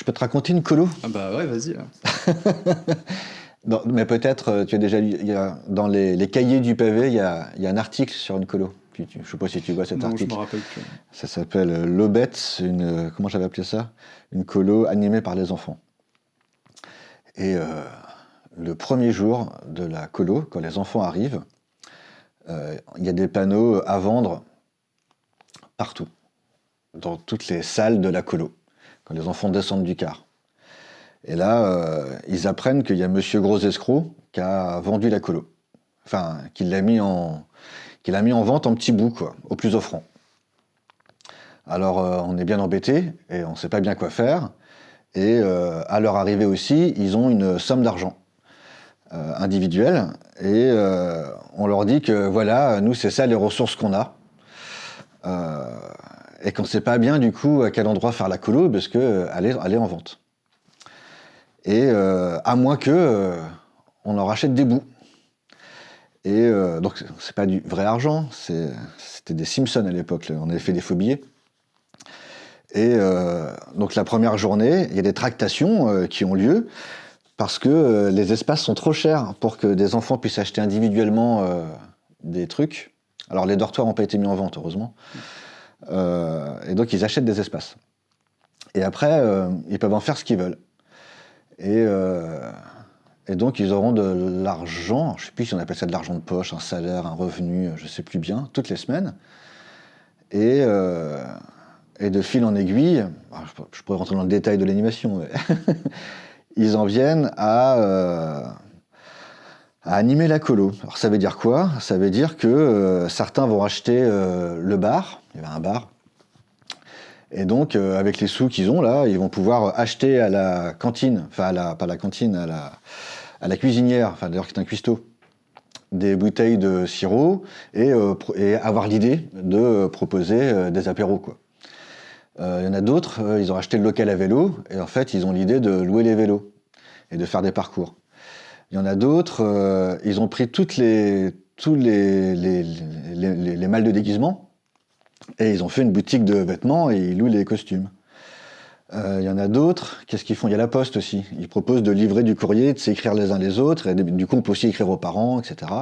Je peux te raconter une colo? Ah bah ouais, vas-y. Mais peut-être, euh, tu as déjà lu, il y a, dans les, les cahiers du pavé, il y a, il y a un article sur une colo. Tu- je sais pas si tu vois cet non, je article. me rappelle plus. Ça s'appelle euh, L'Aubette, une, euh, comment j'avais appelé ça? Une colo animée par les enfants. Et euh, le premier jour de la colo, quand les enfants arrivent, euh, il y a des panneaux à vendre partout, dans toutes les salles de la colo, les enfants descendent du car. Et là, euh, ils apprennent qu'il y a Monsieur Gros Escroc qui a vendu la colo. Enfin, qu'il l'a mis en, vente en petits bouts, quoi, au plus offrant. Alors, euh, on est bien embêté et on ne sait pas bien quoi faire. Et euh, à leur arrivée aussi, ils ont une somme d'argent individuelle. Et on leur dit que voilà, nous, c'est ça les ressources qu'on a. Euh, et qu'on ne sait pas bien du coup à quel endroit faire la colo parce qu'elle est, elle est en vente. Et euh, à moins que euh, on en rachète des bouts. Et euh, donc, c'est pas du vrai argent, c'était des Simpsons à l'époque, on avait fait des faux billets. Et euh, donc, la première journée, il y a des tractations euh, qui ont lieu parce que euh, les espaces sont trop chers pour que des enfants puissent acheter individuellement euh, des trucs. Alors, les dortoirs n'ont pas été mis en vente, heureusement. Euh, et donc, ils achètent des espaces. Et après, euh, ils peuvent en faire ce qu'ils veulent. Et, euh, donc, ils auront de l'argent, je ne sais plus si on appelle ça de l'argent de poche, un salaire, un revenu, je ne sais plus bien, toutes les semaines. Et, de fil en aiguille, je, pourrais rentrer dans le détail de l'animation, mais ils en viennent à, à animer la colo. Alors, ça veut dire quoi? Ça veut dire que certains vont acheter le bar, il y avait un bar, et donc, euh, avec les sous qu'ils ont là, ils vont pouvoir acheter à la cantine, enfin, la, pas à la cantine, à la, à la cuisinière, enfin, d'ailleurs, qui est un cuistot, des bouteilles de sirop et, euh, avoir l'idée de proposer euh, des apéros, quoi. Il y en a d'autres, ils ont acheté le local à vélo et en fait, ils ont l'idée de louer les vélos et de faire des parcours. Il y en a d'autres, ils ont pris toutes les, tous les, les, les- les malles de déguisement et ils ont fait une boutique de vêtements et ils louent les costumes. Euh, Il y en a d'autres, qu'est-ce qu'ils font? Il y a la poste aussi. Ils proposent de livrer du courrier, de s'écrire les uns les autres, du coup on peut aussi écrire aux parents, etc.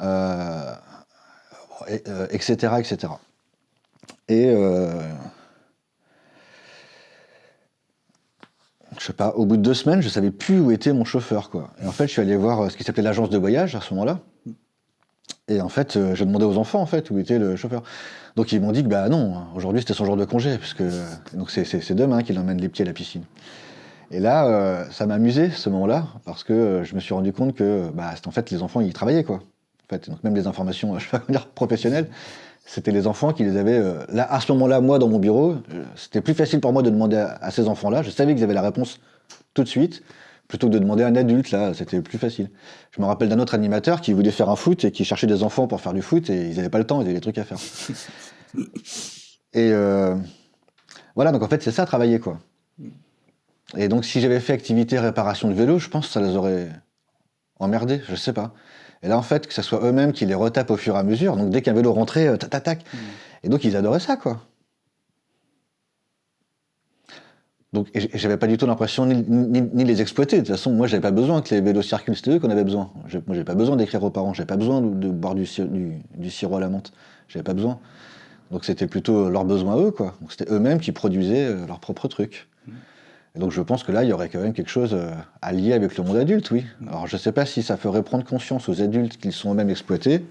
Euh, et, euh, etc., etc. Et euh, je sais pas, au bout de deux semaines, je savais plus où était mon chauffeur, quoi. Et en fait, je suis allé voir euh, ce qui s'appelait l'agence de voyage à ce moment-là. Et en fait, euh, j'ai demandé aux enfants en fait où était le chauffeur. Donc ils m'ont dit que bah non, aujourd'hui c'était son jour de congé, parce que donc c'est- demain qu'il emmène les pieds à la piscine. Et là, euh, ça m'a amusé ce moment-là, parce que euh, je me suis rendu compte que bah, en fait les enfants ils travaillaient quoi. En fait, donc même les informations, je vais dire professionnelles, c'était les enfants qui les avaient. euh, là, à ce moment-là, moi dans mon bureau, c'était plus facile pour moi de demander à ces enfants-là. Je savais qu'ils avaient la réponse tout de suite, plutôt que de demander à un adulte. Là, c'était plus facile. Je me rappelle d'un autre animateur qui voulait faire un foot et qui cherchait des enfants pour faire du foot et ils n'avaient pas le temps, ils avaient des trucs à faire. et euh, voilà, donc en fait, c'est ça, travailler, quoi. Et donc, si j'avais fait activité réparation de vélo, je pense que ça les aurait emmerdés, je sais pas. Et là, en fait, que ce soit eux-mêmes qui les retapent au fur et à mesure, donc dès qu'un vélo rentrait, euh, tac, tac, tac. Et donc, ils adoraient ça, quoi. Donc, j'avais pas du tout l'impression ni, les exploiter. De toute façon, moi, j'avais pas besoin que les vélos circulent, c'était eux qu'on avait besoin. Moi, j'avais pas besoin d'écrire aux parents, j'avais pas besoin de, boire du, du- sirop à la menthe. J'avais pas besoin. Donc, c'était plutôt leurs besoins eux, quoi. C'était eux-mêmes qui produisaient euh, leurs propres trucs. Et donc, je pense que là, il y aurait quand même quelque chose euh, à lier avec le monde adulte, oui. Alors, je sais pas si ça ferait prendre conscience aux adultes qu'ils sont eux-mêmes exploités.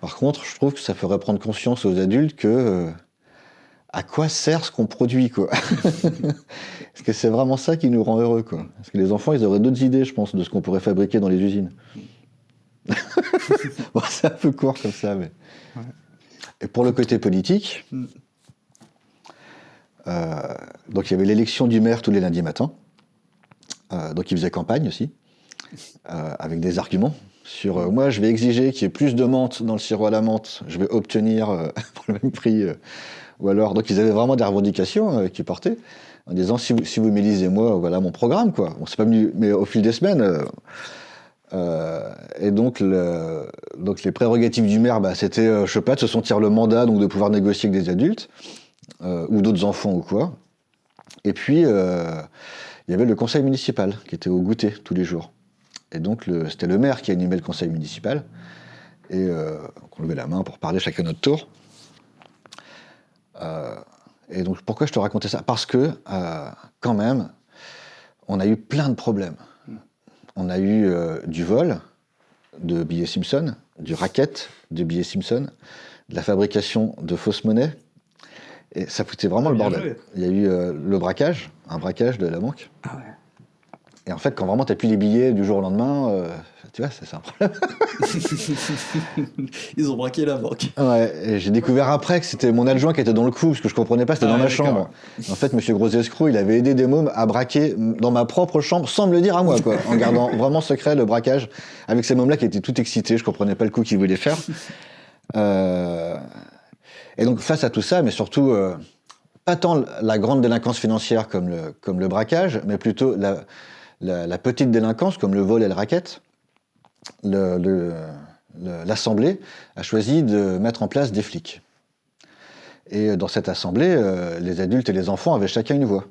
Par contre, je trouve que ça ferait prendre conscience aux adultes que euh, à quoi sert ce qu'on produit, quoi. Parce que c'est vraiment ça qui nous rend heureux, quoi. Parce que les enfants, ils auraient d'autres idées, je pense, de ce qu'on pourrait fabriquer dans les usines. bon, c'est un peu court comme ça, mais. Et pour le côté politique, Mm. euh, donc il y avait l'élection du maire tous les lundis matins. Euh, donc il faisait campagne aussi, euh, avec des arguments sur euh, moi je vais exiger qu'il y ait plus de menthe dans le sirop à la menthe, je vais obtenir euh, pour le même prix. euh, ou alors, donc ils avaient vraiment des revendications qu'ils portaient, en disant si vous, m'élisez moi, voilà mon programme. quoi. Bon, c'est pas mais au fil des semaines. et donc, le- donc les prérogatives du maire, bah, c'était, je sais pas, de se sentir le mandat, de pouvoir négocier avec des adultes, ou d'autres enfants ou quoi. Et puis, il y avait le conseil municipal qui était au goûter tous les jours. Et donc, c'était le maire qui animait le conseil municipal. Et euh, on levait la main pour parler chacun notre tour. Euh, et donc, pourquoi je te racontais ça? Parce que, euh, quand même, on a eu plein de problèmes. On a eu du vol de billets Simpson, du racket de billets Simpson, de la fabrication de fausses monnaies. Et ça foutait vraiment le bordel. Il y a eu le braquage, un braquage de la banque. Ah ouais. Et en fait, quand vraiment tu n'as plus les billets du jour au lendemain, euh, tu vois, c'est un problème. Ils ont braqué la banque. Ouais, j'ai découvert après que c'était mon adjoint qui était dans le coup, parce que je comprenais pas, c'était dans ma chambre. En fait, monsieur Gros Escroc, il avait aidé des mômes à braquer dans ma propre chambre sans me le dire à moi, quoi, en gardant vraiment secret le braquage, avec ces mômes-là qui étaient tout excités, je comprenais pas le coup qu'ils voulaient faire. Euh, et donc, face à tout ça, mais surtout. Euh, pas tant la grande délinquance financière comme le, comme le braquage, mais plutôt la, la, petite délinquance, comme le vol et le racket, l'Assemblée a choisi de mettre en place des flics. Et dans cette assemblée, euh, les adultes et les enfants avaient chacun une voix.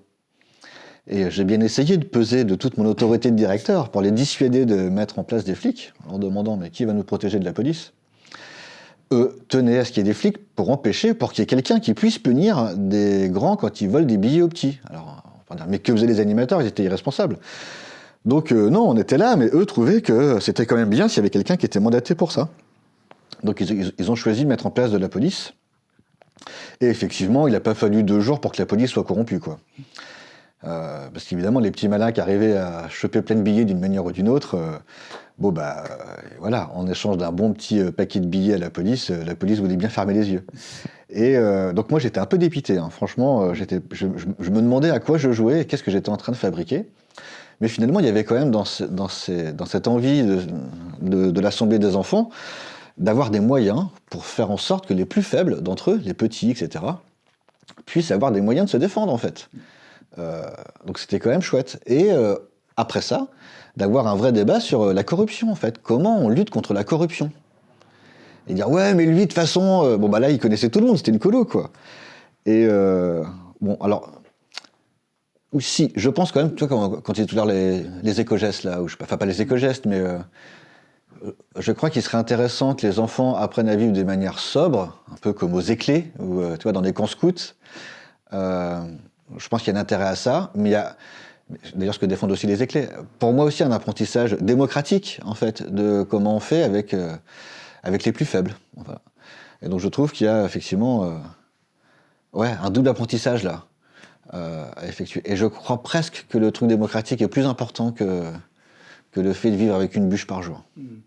Et j'ai bien essayé de peser de toute mon autorité de directeur pour les dissuader de mettre en place des flics, en demandant mais qui va nous protéger de la police? Eux tenaient à ce qu'il y ait des flics pour empêcher, pour qu'il y ait quelqu'un qui puisse punir des grands quand ils volent des billets aux petits. Alors, mais que faisaient les animateurs? Ils étaient irresponsables. Donc euh, non, on était là, mais eux trouvaient que c'était quand même bien s'il y avait quelqu'un qui était mandaté pour ça. Donc ils, ont choisi de mettre en place de la police. Et effectivement, il n'a pas fallu deux jours pour que la police soit corrompue. Quoi. Euh, parce qu'évidemment, les petits malins qui arrivaient à choper plein de billets d'une manière ou d'une autre, euh, bon bah voilà, en échange d'un bon petit paquet de billets à la police, la police voulait bien fermer les yeux. Et donc moi j'étais un peu dépité, hein. franchement, je, je, me demandais à quoi je jouais et qu'est-ce que j'étais en train de fabriquer. Mais finalement, il y avait quand même dans, cette envie de, l'Assemblée des enfants d'avoir des moyens pour faire en sorte que les plus faibles d'entre eux, les petits, etc., puissent avoir des moyens de se défendre, en fait. Euh, donc c'était quand même chouette. Et euh, après ça, d'avoir un vrai débat sur euh, la corruption, en fait. Comment on lutte contre la corruption? Et dire, ouais, mais lui, de toute façon, bon, bah là, il connaissait tout le monde, c'était une colo, quoi. Et bon, alors, si, je pense quand même, tu vois, quand, quand il tout à l'heure les, éco-gestes, là, ou je, enfin pas les éco-gestes, mais euh, je crois qu'il serait intéressant que les enfants apprennent à vivre de manière sobre, un peu comme aux éclés, ou euh, tu vois, dans des camps scouts. Euh, je pense qu'il y a un intérêt à ça, mais il y a, d'ailleurs ce que défendent aussi les éclés, pour moi aussi un apprentissage démocratique, en fait, de comment on fait avec, avec les plus faibles. Et donc je trouve qu'il y a effectivement ouais, un double apprentissage là. Euh, à effectuer. Et je crois presque que le truc démocratique est plus important que, que le fait de vivre avec une bûche par jour. Hmm.